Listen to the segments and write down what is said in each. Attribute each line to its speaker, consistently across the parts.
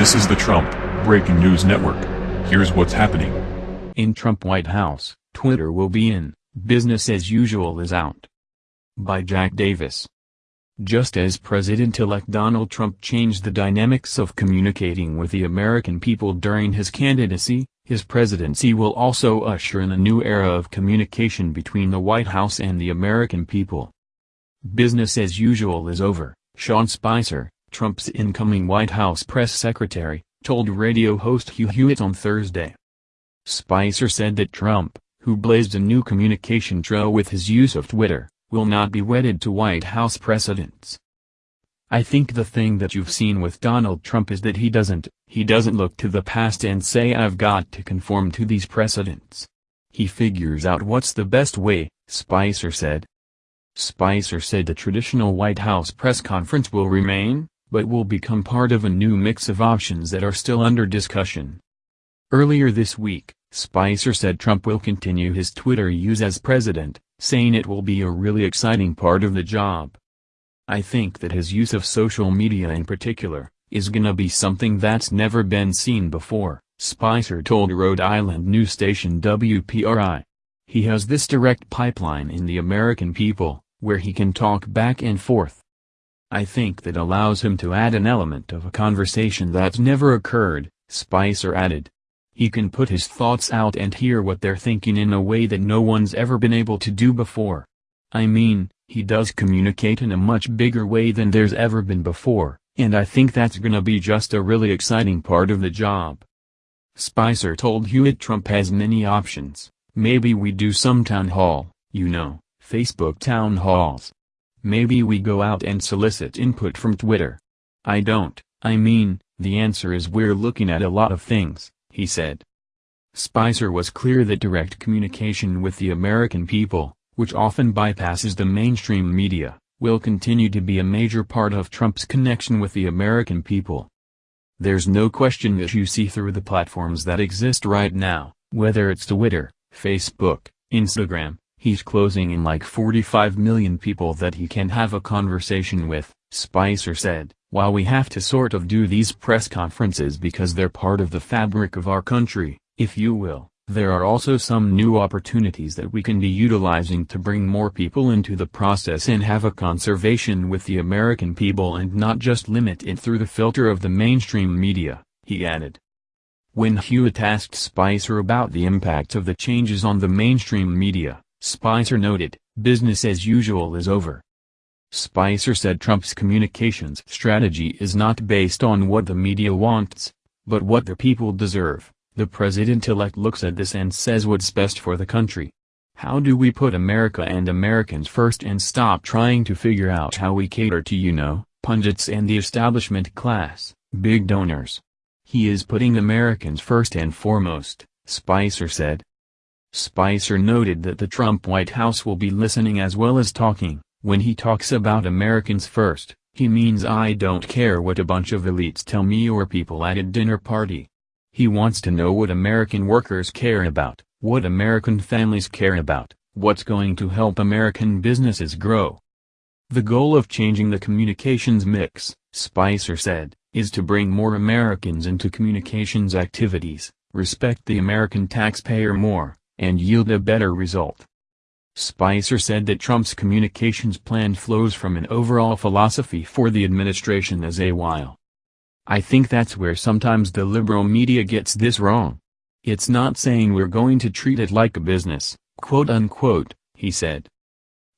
Speaker 1: This is the Trump Breaking News Network. Here's what's happening.
Speaker 2: In Trump White House, Twitter will be in, business as usual is out. By Jack Davis. Just as President-elect Donald Trump changed the dynamics of communicating with the American people during his candidacy, his presidency will also usher in a new era of communication between the White House and the American people. Business as usual is over, Sean Spicer, Trump's incoming White House press secretary, told radio host Hugh Hewitt on Thursday. Spicer said that Trump, who blazed a new communication trail with his use of Twitter, will not be wedded to White House precedents. I think the thing that you've seen with Donald Trump is that he doesn't, he doesn't look to the past and say I've got to conform to these precedents. He figures out what's the best way, Spicer said. Spicer said the traditional White House press conference will remain, but will become part of a new mix of options that are still under discussion. Earlier this week, Spicer said Trump will continue his Twitter use as president, saying it will be a really exciting part of the job. I think that his use of social media in particular, is gonna be something that's never been seen before, Spicer told Rhode Island news station WPRI. He has this direct pipeline in the American people, where he can talk back and forth. I think that allows him to add an element of a conversation that's never occurred, Spicer added. He can put his thoughts out and hear what they're thinking in a way that no one's ever been able to do before. I mean, he does communicate in a much bigger way than there's ever been before, and I think that's gonna be just a really exciting part of the job. Spicer told Hewitt Trump has many options, maybe we do some town hall, you know, Facebook town halls. Maybe we go out and solicit input from Twitter. I don't, I mean, the answer is we're looking at a lot of things, he said. Spicer was clear that direct communication with the American people, which often bypasses the mainstream media, will continue to be a major part of Trump's connection with the American people. There's no question that you see through the platforms that exist right now, whether it's Twitter, Facebook, Instagram, He's closing in like 45 million people that he can have a conversation with, Spicer said, while we have to sort of do these press conferences because they're part of the fabric of our country, if you will, there are also some new opportunities that we can be utilizing to bring more people into the process and have a conservation with the American people and not just limit it through the filter of the mainstream media, he added. When Hewitt asked Spicer about the impact of the changes on the mainstream media, Spicer noted, business as usual is over. Spicer said Trump's communications strategy is not based on what the media wants, but what the people deserve. The president-elect looks at this and says what's best for the country. How do we put America and Americans first and stop trying to figure out how we cater to you know, pundits and the establishment class, big donors? He is putting Americans first and foremost, Spicer said. Spicer noted that the Trump White House will be listening as well as talking. When he talks about Americans first, he means I don't care what a bunch of elites tell me or people at a dinner party. He wants to know what American workers care about, what American families care about, what's going to help American businesses grow. The goal of changing the communications mix, Spicer said, is to bring more Americans into communications activities, respect the American taxpayer more, and yield a better result. Spicer said that Trump's communications plan flows from an overall philosophy for the administration as a while. I think that's where sometimes the liberal media gets this wrong. It's not saying we're going to treat it like a business, quote unquote, he said.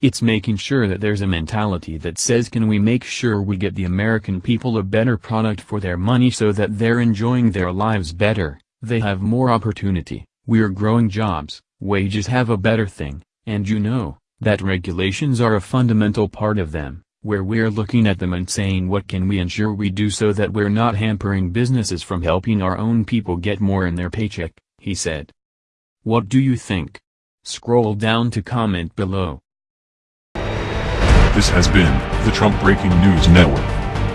Speaker 2: It's making sure that there's a mentality that says can we make sure we get the American people a better product for their money so that they're enjoying their lives better, they have more opportunity, we're growing jobs, wages have a better thing, and you know, that regulations are a fundamental part of them, where we're looking at them and saying what can we ensure we do so that we're not hampering businesses from helping our own people get more in their paycheck, he said. What do you think? Scroll down to comment below.
Speaker 1: This has been the Trump Breaking News Network.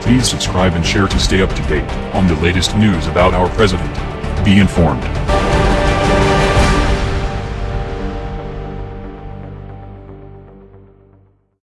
Speaker 1: Please subscribe and share to stay up to date on the latest news about our president. Be informed.